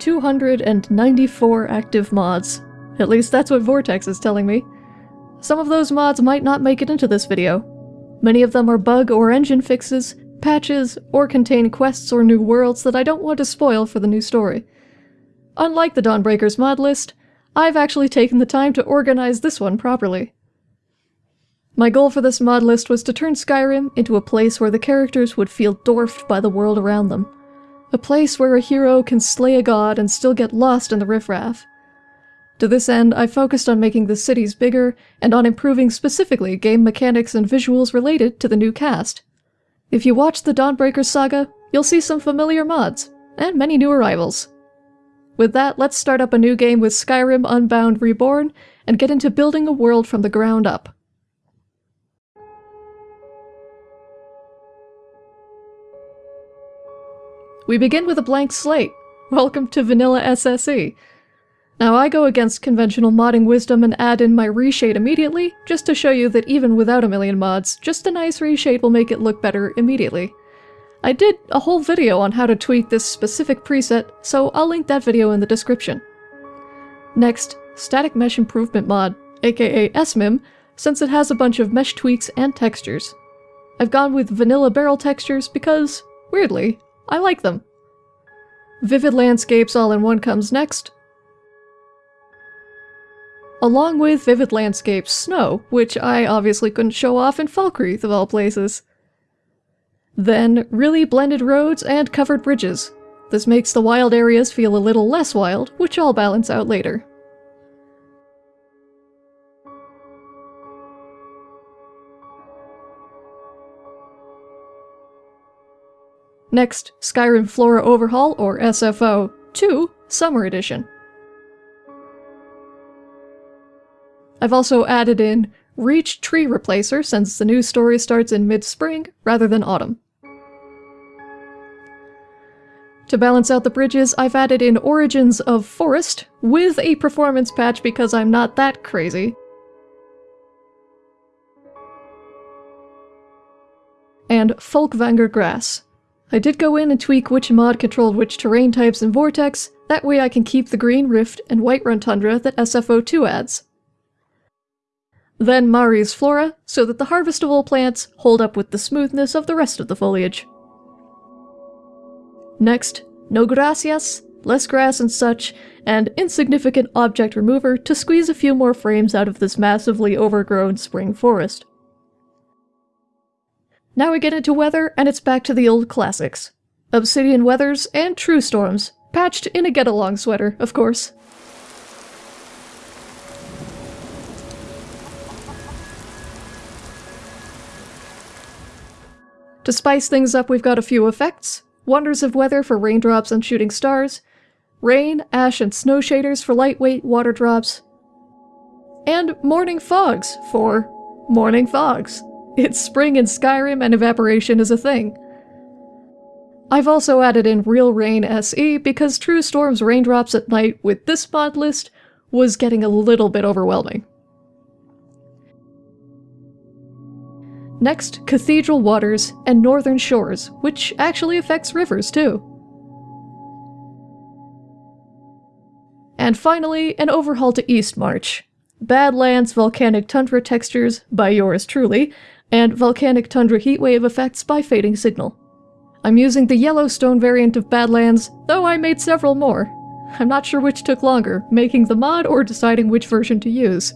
294 active mods. At least that's what Vortex is telling me. Some of those mods might not make it into this video. Many of them are bug or engine fixes, patches, or contain quests or new worlds that I don't want to spoil for the new story. Unlike the Dawnbreakers mod list, I've actually taken the time to organize this one properly. My goal for this mod list was to turn Skyrim into a place where the characters would feel dwarfed by the world around them. A place where a hero can slay a god and still get lost in the riffraff. To this end, I focused on making the cities bigger and on improving specifically game mechanics and visuals related to the new cast. If you watch the Dawnbreaker saga, you'll see some familiar mods, and many new arrivals. With that, let's start up a new game with Skyrim Unbound Reborn and get into building a world from the ground up. We begin with a blank slate. Welcome to Vanilla SSE. Now I go against conventional modding wisdom and add in my reshade immediately, just to show you that even without a million mods, just a nice reshade will make it look better immediately. I did a whole video on how to tweak this specific preset, so I'll link that video in the description. Next, Static Mesh Improvement Mod, aka SMIM, since it has a bunch of mesh tweaks and textures. I've gone with vanilla barrel textures because, weirdly, I like them. Vivid Landscapes All-in-One comes next. Along with Vivid Landscapes Snow, which I obviously couldn't show off in Falkreath of all places. Then, really blended roads and covered bridges. This makes the wild areas feel a little less wild, which I'll balance out later. Next, Skyrim Flora Overhaul, or SFO, 2, Summer Edition. I've also added in Reach Tree Replacer since the new story starts in mid-spring rather than autumn. To balance out the bridges, I've added in Origins of Forest with a performance patch because I'm not that crazy. And Folkvangr Grass, I did go in and tweak which mod controlled which terrain types in Vortex, that way I can keep the Green Rift and Whiterun Tundra that SFO2 adds. Then Mari's Flora, so that the harvestable plants hold up with the smoothness of the rest of the foliage. Next, no gracias, less grass and such, and insignificant object remover to squeeze a few more frames out of this massively overgrown spring forest. Now we get into weather, and it's back to the old classics. Obsidian weathers and true storms, patched in a get-along sweater, of course. To spice things up, we've got a few effects. Wonders of weather for raindrops and shooting stars, rain, ash, and snow shaders for lightweight water drops, and morning fogs for morning fogs. It's spring in Skyrim and evaporation is a thing. I've also added in Real Rain SE because True Storm's raindrops at night with this mod list was getting a little bit overwhelming. Next, Cathedral Waters and Northern Shores, which actually affects rivers too. And finally, an overhaul to Eastmarch. Badlands Volcanic Tundra textures by yours truly, and volcanic tundra heatwave effects by Fading Signal. I'm using the Yellowstone variant of Badlands, though I made several more. I'm not sure which took longer, making the mod or deciding which version to use.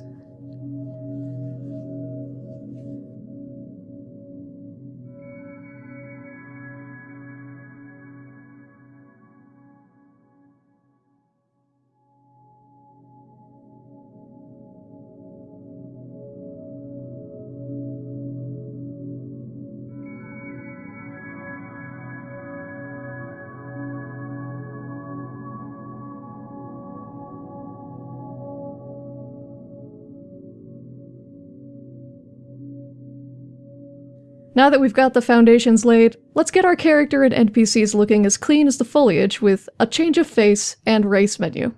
Now that we've got the foundations laid, let's get our character and NPCs looking as clean as the foliage with a change of face and race menu.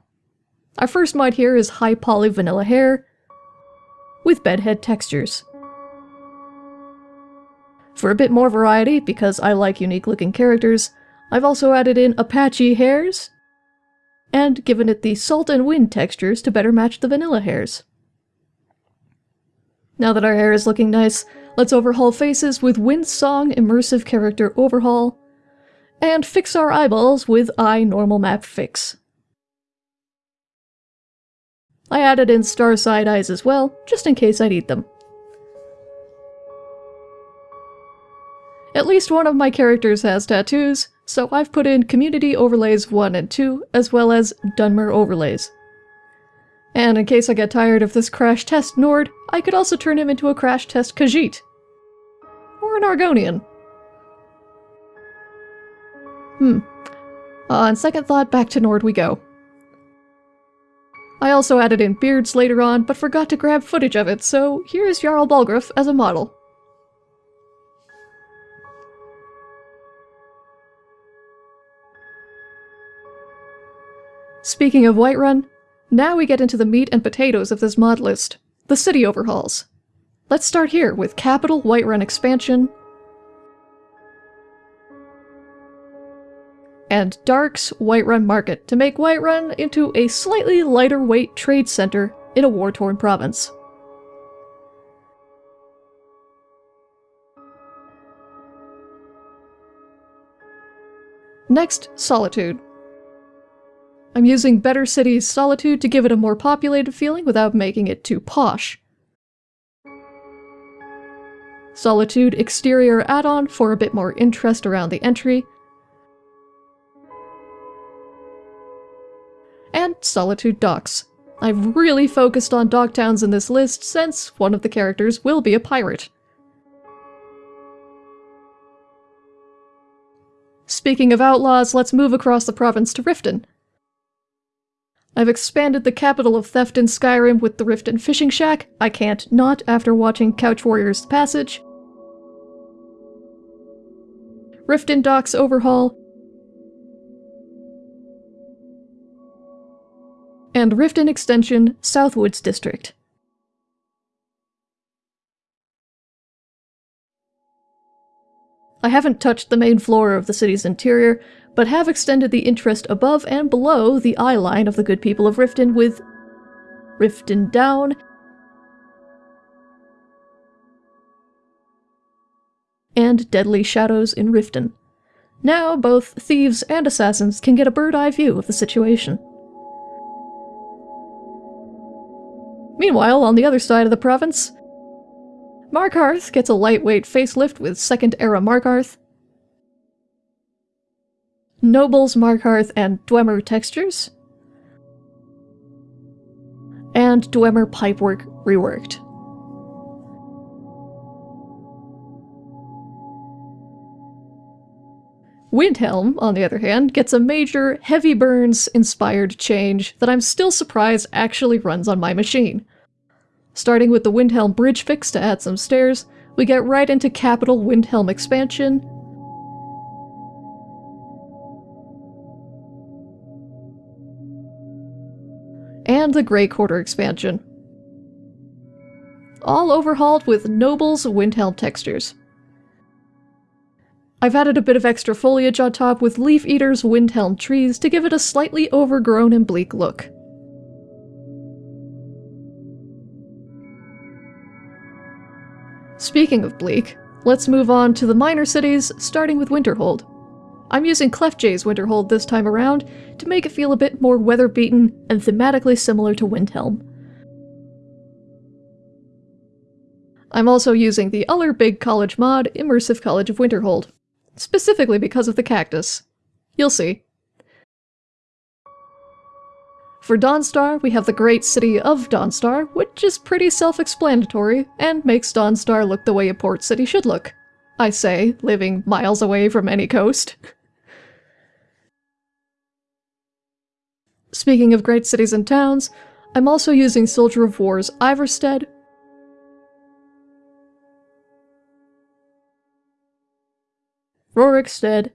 Our first mod here is high poly vanilla hair with bedhead textures. For a bit more variety, because I like unique looking characters, I've also added in Apachii hairs and given it the salt and wind textures to better match the vanilla hairs. Now that our hair is looking nice, let's overhaul faces with Wind Song Immersive Character Overhaul, and fix our eyeballs with Eye Normal Map Fix. I added in star side eyes as well, just in case I need them. At least one of my characters has tattoos, so I've put in Community Overlays 1 and 2, as well as Dunmer Overlays. And in case I get tired of this Crash Test Nord, I could also turn him into a Crash Test Khajiit. Or an Argonian. Hmm. Uh, on second thought, back to Nord we go. I also added in beards later on, but forgot to grab footage of it, so here is Jarl Balgruuf as a model. Speaking of Whiterun, now we get into the meat and potatoes of this mod list, the city overhauls. Let's start here with Capital Whiterun Expansion, and Dark's Whiterun Market to make Whiterun into a slightly lighter weight trade center in a war-torn province. Next, Solitude. I'm using Better Cities Solitude to give it a more populated feeling without making it too posh. Solitude Exterior add-on for a bit more interest around the entry. And Solitude Docks. I've really focused on dock towns in this list since one of the characters will be a pirate. Speaking of outlaws, let's move across the province to Riften. I've expanded the capital of theft in Skyrim with the Riften Fishing Shack. I can't not after watching Couch Warriors Passage. Riften Docks Overhaul. And Riften Extension Southwoods District. I haven't touched the main floor of the city's interior, but have extended the interest above and below the eye line of the good people of Riften with Riften Down and Deadly Shadows in Riften. Now, both thieves and assassins can get a bird-eye view of the situation. Meanwhile, on the other side of the province, Markarth gets a lightweight facelift with Second Era Markarth, Nobles, Markarth, and Dwemer textures. And Dwemer pipework reworked. Windhelm, on the other hand, gets a major, heavy burns inspired change that I'm still surprised actually runs on my machine. Starting with the Windhelm bridge fix to add some stairs, we get right into Capital Windhelm expansion, and the Grey Quarter expansion. All overhauled with Noble's Windhelm textures. I've added a bit of extra foliage on top with Leaf Eater's Windhelm trees to give it a slightly overgrown and bleak look. Speaking of bleak, let's move on to the minor cities, starting with Winterhold. I'm using Clefjay's Winterhold this time around to make it feel a bit more weather-beaten and thematically similar to Windhelm. I'm also using the other big college mod, Immersive College of Winterhold, specifically because of the cactus. You'll see. For Dawnstar, we have the great city of Dawnstar, which is pretty self-explanatory and makes Dawnstar look the way a port city should look. I say, living miles away from any coast. Speaking of great cities and towns, I'm also using Soldier of War's Rorikstead.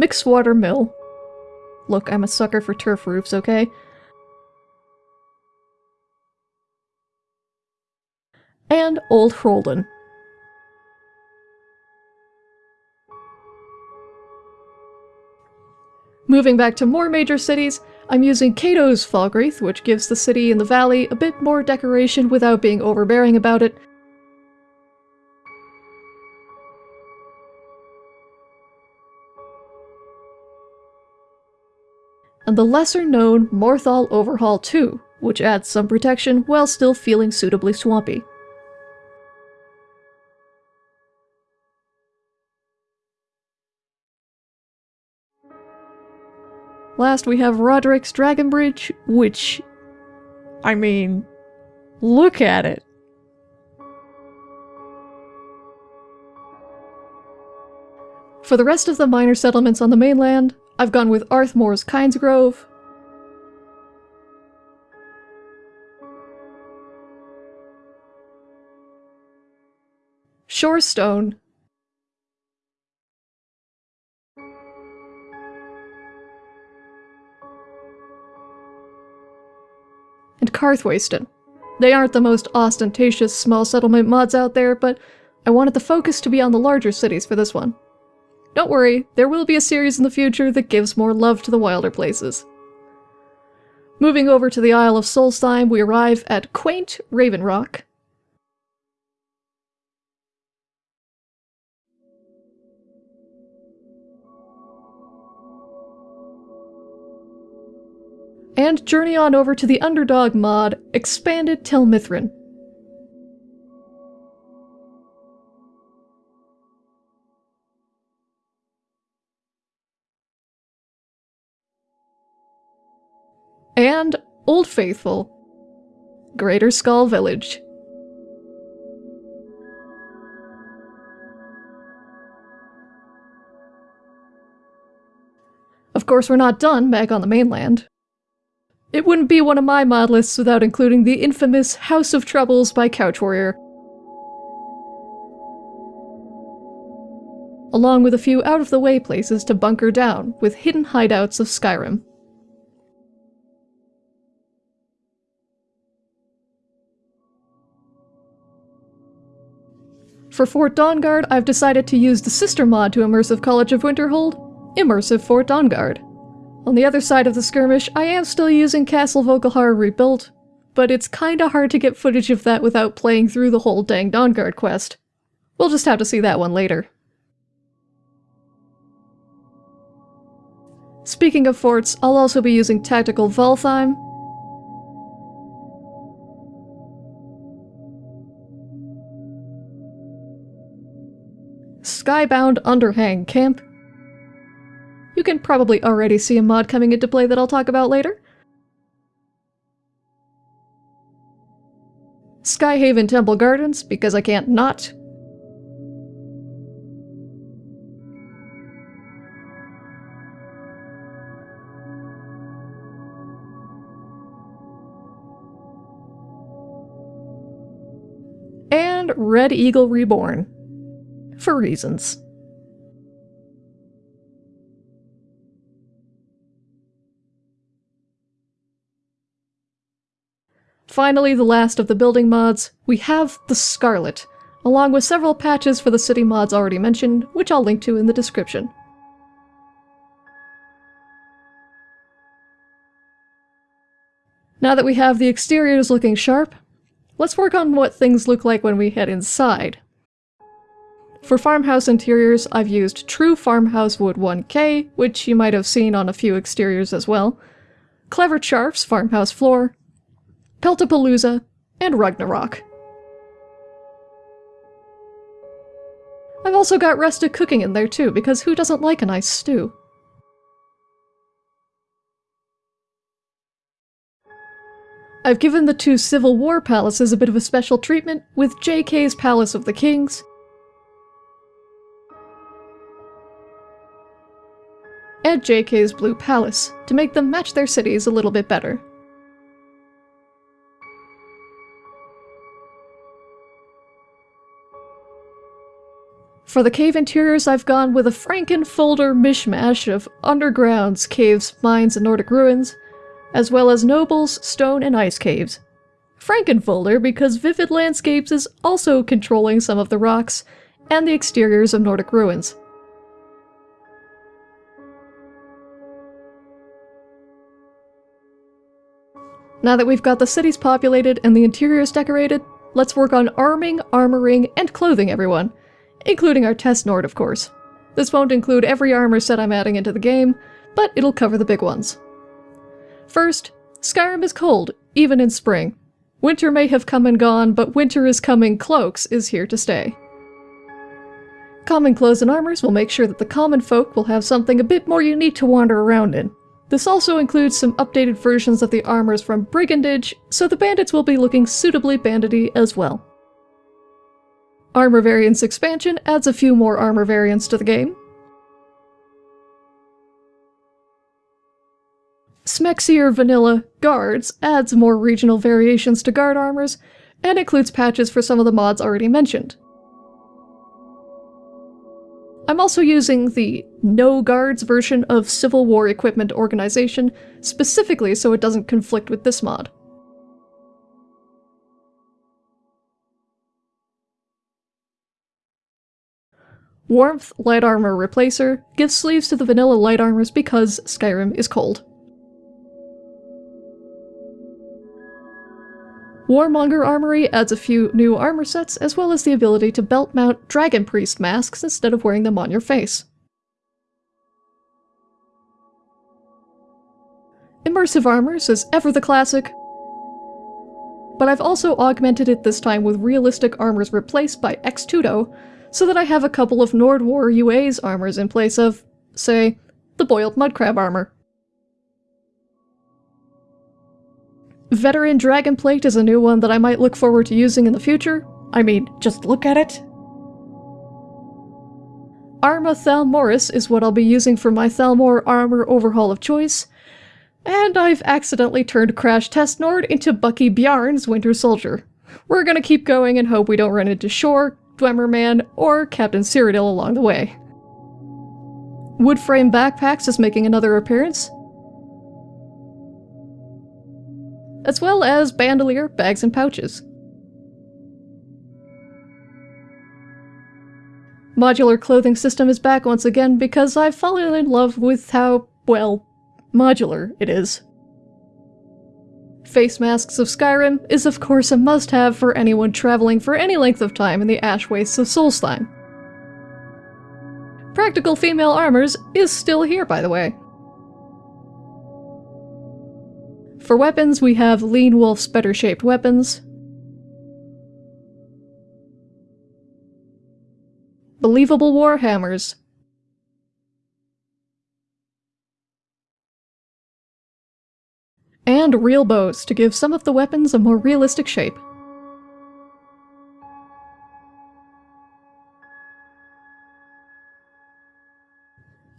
Mixwater Mill. Look, I'm a sucker for turf roofs, okay? And Old Hrolden. Moving back to more major cities, I'm using Cato's Falkreath, which gives the city in the valley a bit more decoration without being overbearing about it. And the lesser-known Morthal Overhaul 2, which adds some protection while still feeling suitably swampy. Last we have Roderick's Dragon Bridge, which... I mean... Look at it! For the rest of the minor settlements on the mainland, I've gone with Arthmoor's Kynesgrove, Shorestone, and Karthwasten. They aren't the most ostentatious small settlement mods out there, but I wanted the focus to be on the larger cities for this one. Don't worry, there will be a series in the future that gives more love to the wilder places. Moving over to the Isle of Solstheim, we arrive at quaint Raven Rock. And journey on over to the Underdog mod, Expanded Tel Mithryn. And Old Faithful, Greater Skaal Village. Of course, we're not done back on the mainland. It wouldn't be one of my mod lists without including the infamous House of Troubles by Couch Warrior. Along with a few out-of-the-way places to bunker down, with hidden hideouts of Skyrim. For Fort Dawnguard, I've decided to use the sister mod to Immersive College of Winterhold, Immersive Fort Dawnguard. On the other side of the skirmish, I am still using Castle Volkihar Rebuilt, but it's kinda hard to get footage of that without playing through the whole dang Dawnguard quest. We'll just have to see that one later. Speaking of forts, I'll also be using Tactical Valtheim. Skybound Underhang Camp, you can probably already see a mod coming into play that I'll talk about later. Skyhaven Temple Gardens, because I can't not. And Red Eagle Reborn. For reasons. Finally, the last of the building mods, we have the Scarlet, along with several patches for the city mods already mentioned, which I'll link to in the description. Now that we have the exteriors looking sharp, let's work on what things look like when we head inside. For farmhouse interiors, I've used True Farmhouse Wood 1K, which you might have seen on a few exteriors as well, Clever Charf's farmhouse floor, Peltapalooza, and Ragnarok. I've also got Resta cooking in there too, because who doesn't like a nice stew? I've given the two Civil War palaces a bit of a special treatment with JK's Palace of the Kings and JK's Blue Palace to make them match their cities a little bit better. For the cave interiors, I've gone with a Frankenfolder mishmash of undergrounds, caves, mines, and Nordic ruins, as well as nobles, stone, and ice caves. Frankenfolder because Vivid Landscapes is also controlling some of the rocks and the exteriors of Nordic ruins. Now that we've got the cities populated and the interiors decorated, let's work on arming, armoring, and clothing everyone including our test Nord, of course. This won't include every armor set I'm adding into the game, but it'll cover the big ones. First, Skyrim is cold, even in spring. Winter may have come and gone, but winter is coming cloaks is here to stay. Common clothes and armors will make sure that the common folk will have something a bit more unique to wander around in. This also includes some updated versions of the armors from Brigandage, so the bandits will be looking suitably bandity as well. Armor Variants expansion adds a few more armor variants to the game. Smexier Vanilla Guards adds more regional variations to guard armors, and includes patches for some of the mods already mentioned. I'm also using the No Guards version of Civil War Equipment Organization, specifically so it doesn't conflict with this mod. Warmth Light Armor Replacer gives sleeves to the vanilla light armors because Skyrim is cold. Warmonger Armory adds a few new armor sets, as well as the ability to belt mount Dragon Priest masks instead of wearing them on your face. Immersive Armors is ever the classic, but I've also augmented it this time with realistic armors replaced by Xtudo, so that I have a couple of Nordwar UA's armors in place of, say, the Boiled Mudcrab armor. Veteran Dragonplate is a new one that I might look forward to using in the future. I mean, just look at it. Arma Thalmoris is what I'll be using for my Thalmor armor overhaul of choice. And I've accidentally turned Crash Test Nord into Bucky Bjarn's Winter Soldier. We're gonna keep going and hope we don't run into Shor, Dwemer Man, or Captain Cyrodiil along the way. Woodframe Backpacks is making another appearance, as well as bandolier, bags, and pouches. Modular clothing system is back once again because I've fallen in love with how, well, modular it is. Face Masks of Skyrim is of course a must-have for anyone traveling for any length of time in the ash wastes of Solstheim. Practical female armors is still here, by the way. For weapons, we have Lean Wolf's better shaped weapons. Believable Warhammers. Real bows to give some of the weapons a more realistic shape.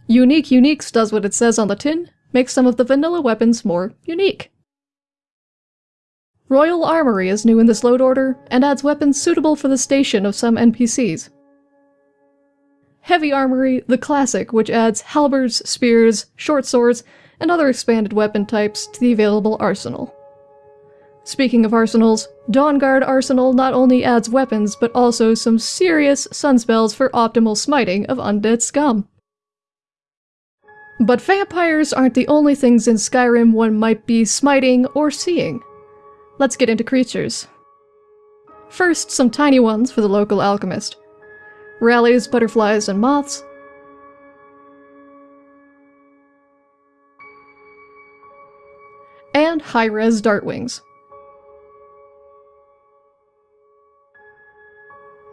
Unique Uniques does what it says on the tin, makes some of the vanilla weapons more unique. Royal Armory is new in this load order, and adds weapons suitable for the station of some NPCs. Heavy Armory, the classic, which adds halberds, spears, short swords, and other expanded weapon types to the available arsenal. Speaking of arsenals, Dawnguard Arsenal not only adds weapons, but also some serious sunspells for optimal smiting of undead scum. But vampires aren't the only things in Skyrim one might be smiting or seeing. Let's get into creatures. First, some tiny ones for the local alchemist. Rallies, butterflies, and moths. And high-res dartwings.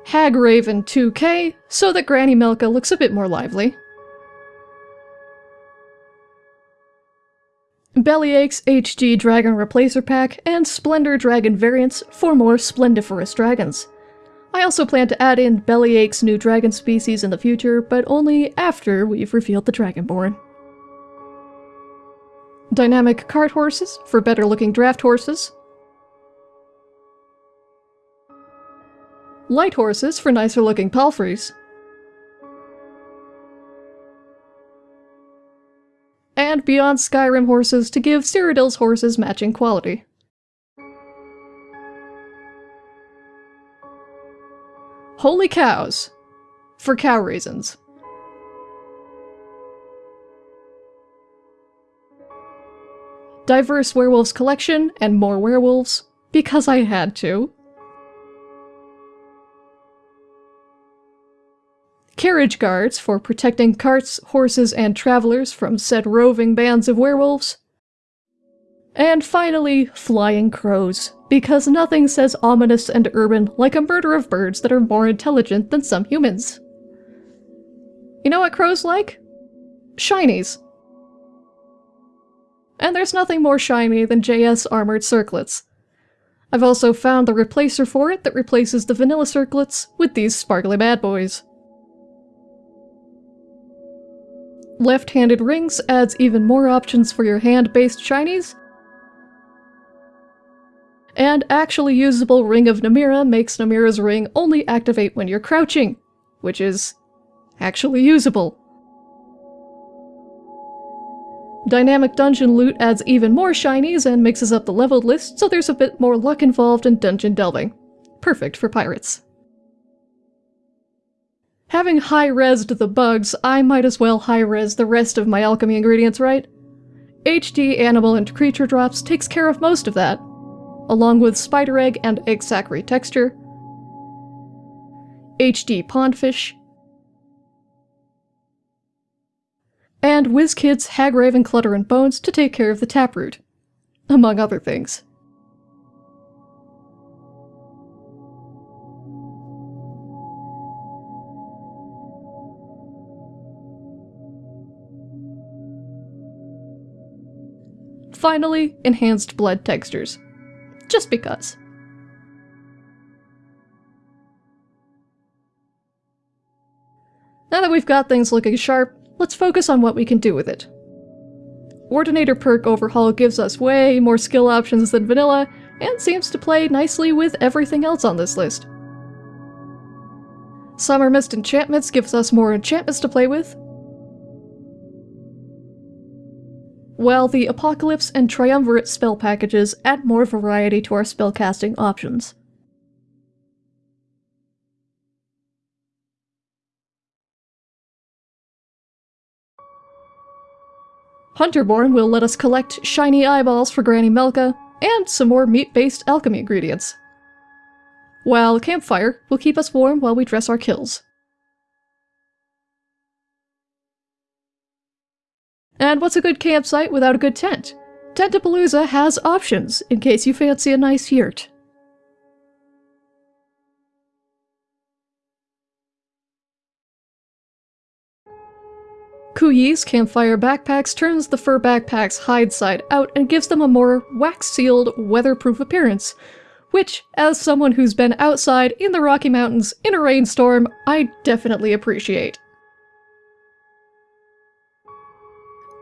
Hag Raven 2K, so that Granny Melka looks a bit more lively. Bellyache's HG Dragon Replacer Pack, and Splendor Dragon variants for more splendiferous dragons. I also plan to add in Bellyache's new dragon species in the future, but only after we've revealed the Dragonborn. Dynamic cart horses for better looking draft horses. Light horses for nicer looking palfreys. and Beyond Skyrim horses to give Cyrodiil's horses matching quality. Holy cows! For cow reasons. Diverse werewolves collection, and more werewolves, because I had to. Carriage guards for protecting carts, horses, and travelers from said roving bands of werewolves. And finally, flying crows, because nothing says ominous and urban like a murder of birds that are more intelligent than some humans. You know what crows like? Shinies. And there's nothing more shiny than JS armored circlets. I've also found the replacer for it that replaces the vanilla circlets with these sparkly bad boys. Left-handed rings adds even more options for your hand-based shinies. And actually usable Ring of Namira makes Namira's ring only activate when you're crouching, which is actually usable. Dynamic dungeon loot adds even more shinies and mixes up the leveled list, so there's a bit more luck involved in dungeon delving. Perfect for pirates. Having high-resed the bugs, I might as well high-res the rest of my alchemy ingredients, right? HD animal and creature drops takes care of most of that, along with spider egg and egg sac texture, HD pondfish, and WizKids Hagraven Clutter and Bones to take care of the taproot, among other things. Finally, enhanced blood textures. Just because. Now that we've got things looking sharp, let's focus on what we can do with it. Ordinator perk overhaul gives us way more skill options than vanilla, and seems to play nicely with everything else on this list. Summermyst enchantments gives us more enchantments to play with, while the Apocalypse and Triumvirate spell packages add more variety to our spellcasting options. Hunterborn will let us collect shiny eyeballs for Granny Melka, and some more meat-based alchemy ingredients. While Campfire will keep us warm while we dress our kills. And what's a good campsite without a good tent? Tentapalooza has options, in case you fancy a nice yurt. Kuyi's Campfire Backpacks turns the fur backpack's hide side out and gives them a more wax-sealed, weatherproof appearance, which, as someone who's been outside in the Rocky Mountains in a rainstorm, I definitely appreciate.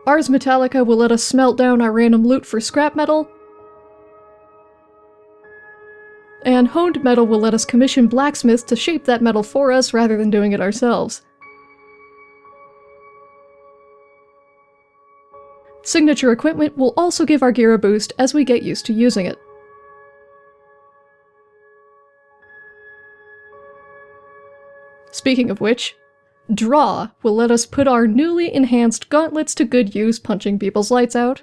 Ars Metallica will let us smelt down our random loot for scrap metal. And Honed Metal will let us commission blacksmiths to shape that metal for us rather than doing it ourselves. Signature equipment will also give our gear a boost as we get used to using it. Speaking of which, Draw will let us put our newly enhanced gauntlets to good use punching people's lights out.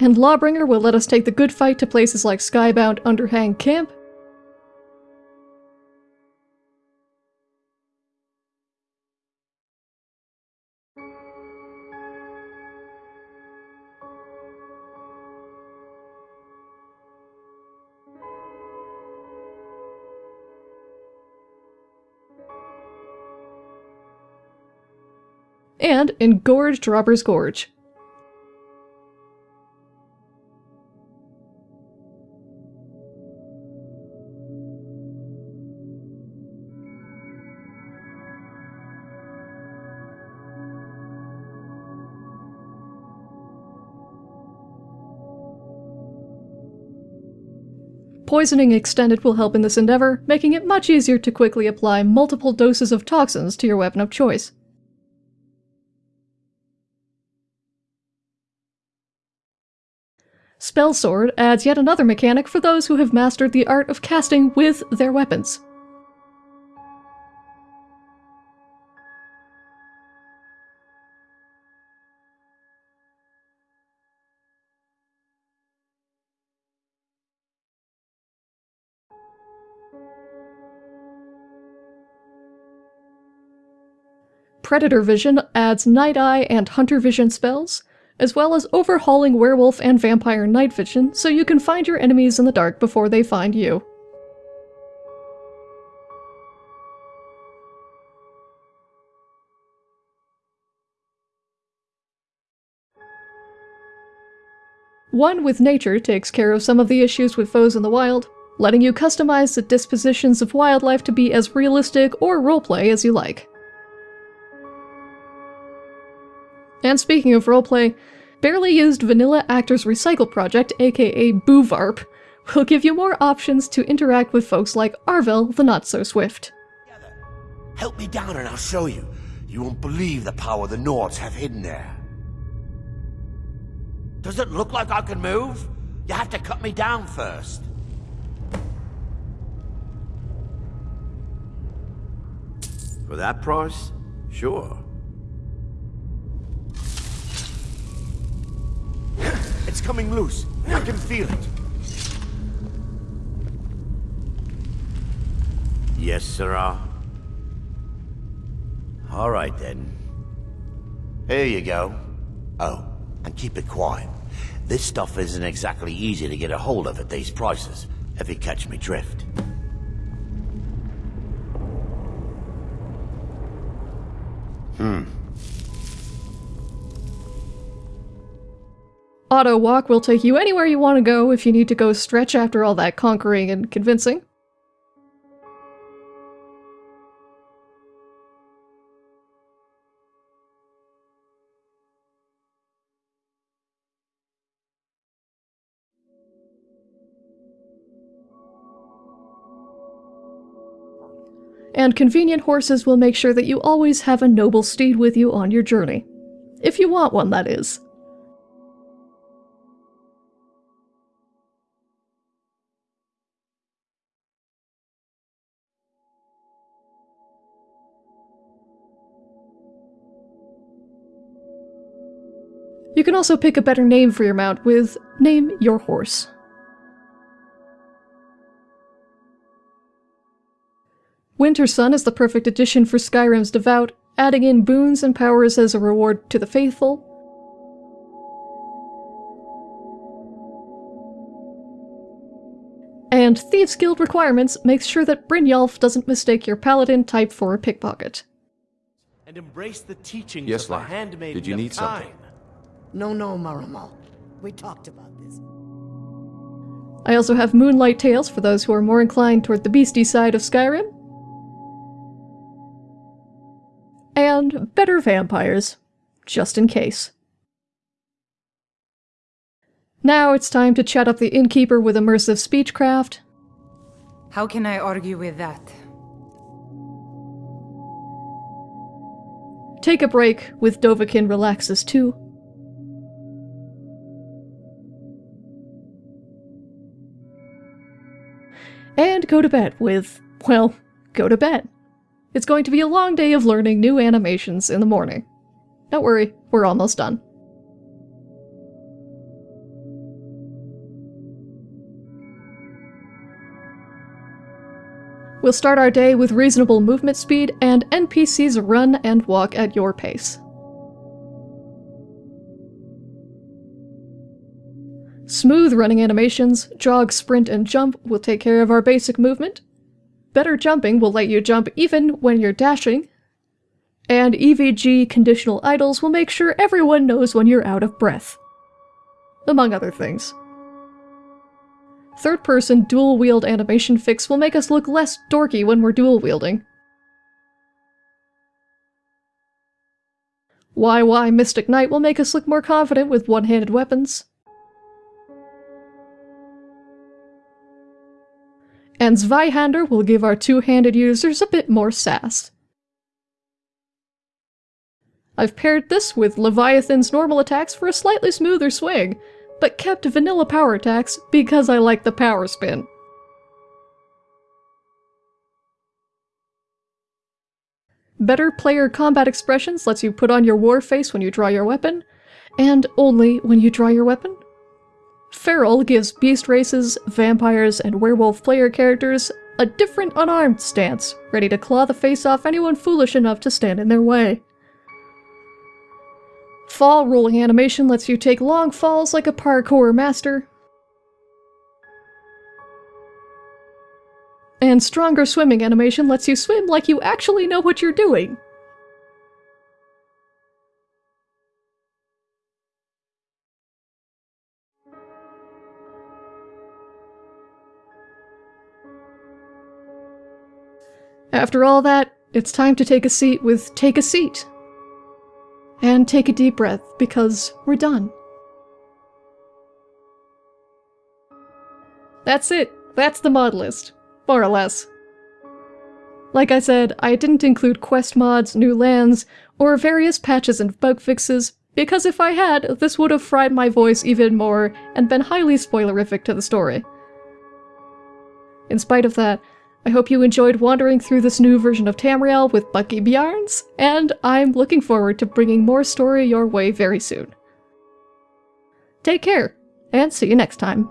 And Lawbringer will let us take the good fight to places like Skybound Underhang Camp, and in Gorge Robber's Gorge. poisoning extended will help in this endeavor, making it much easier to quickly apply multiple doses of toxins to your weapon of choice. Spell Sword adds yet another mechanic for those who have mastered the art of casting with their weapons. Predator Vision adds Night Eye and Hunter Vision spells, as well as overhauling Werewolf and Vampire Night Vision so you can find your enemies in the dark before they find you. One with Nature takes care of some of the issues with foes in the wild, letting you customize the dispositions of wildlife to be as realistic or roleplay as you like. And speaking of roleplay, Barely Used Vanilla Actors Recycle Project, aka BUVARP, will give you more options to interact with folks like Arvel the Not So Swift. Help me down and I'll show you. You won't believe the power the Nords have hidden there. Does it look like I can move? You have to cut me down first. For that price? Sure. It's coming loose. I can feel it. Yes, sirrah. All right, then. Here you go. Oh, and keep it quiet. This stuff isn't exactly easy to get a hold of at these prices, if you catch me drift. Hmm. Auto Walk will take you anywhere you want to go if you need to go stretch after all that conquering and convincing. And convenient horses will make sure that you always have a noble steed with you on your journey. If you want one, that is. You can also pick a better name for your mount with Name Your Horse. Winter Sun is the perfect addition for Skyrim's Devout, adding in boons and powers as a reward to the faithful. And Thieves Guild requirements makes sure that Brynjolf doesn't mistake your paladin type for a pickpocket. And embrace the teachings Yes, of the lad. handmaiden Did you need something? Time. No, no, Maramal. We talked about this. I also have Moonlight Tales for those who are more inclined toward the beastie side of Skyrim. And Better Vampires, just in case. Now it's time to chat up the innkeeper with immersive speechcraft, How can I argue with that? take a break with Dovahkiin Relaxes 2, and go to bed with, well, go to bed. It's going to be a long day of learning new animations in the morning. Don't worry, we're almost done. We'll start our day with reasonable movement speed, and NPCs run and walk at your pace. Smooth running animations, jog, sprint, and jump will take care of our basic movement. Better jumping will let you jump even when you're dashing. And EVG conditional idles will make sure everyone knows when you're out of breath. Among other things. Third person dual wield animation fix will make us look less dorky when we're dual wielding. YY Mystic Knight will make us look more confident with one handed weapons. And Zweihander will give our two-handed users a bit more sass. I've paired this with Leviathan's normal attacks for a slightly smoother swing, but kept vanilla power attacks because I like the power spin. Better player combat expressions lets you put on your war face when you draw your weapon, and only when you draw your weapon. Feral gives beast races, vampires, and werewolf player characters a different unarmed stance, ready to claw the face off anyone foolish enough to stand in their way. Fall rolling animation lets you take long falls like a parkour master. And stronger swimming animation lets you swim like you actually know what you're doing. After all that, it's time to take a seat with Take a Seat. And take a deep breath, because we're done. That's it. That's the mod list. More or less. Like I said, I didn't include quest mods, new lands, or various patches and bug fixes, because if I had, this would have fried my voice even more and been highly spoilerific to the story. In spite of that, I hope you enjoyed wandering through this new version of Tamriel with Bucky Bjarns, and I'm looking forward to bringing more story your way very soon. Take care, and see you next time.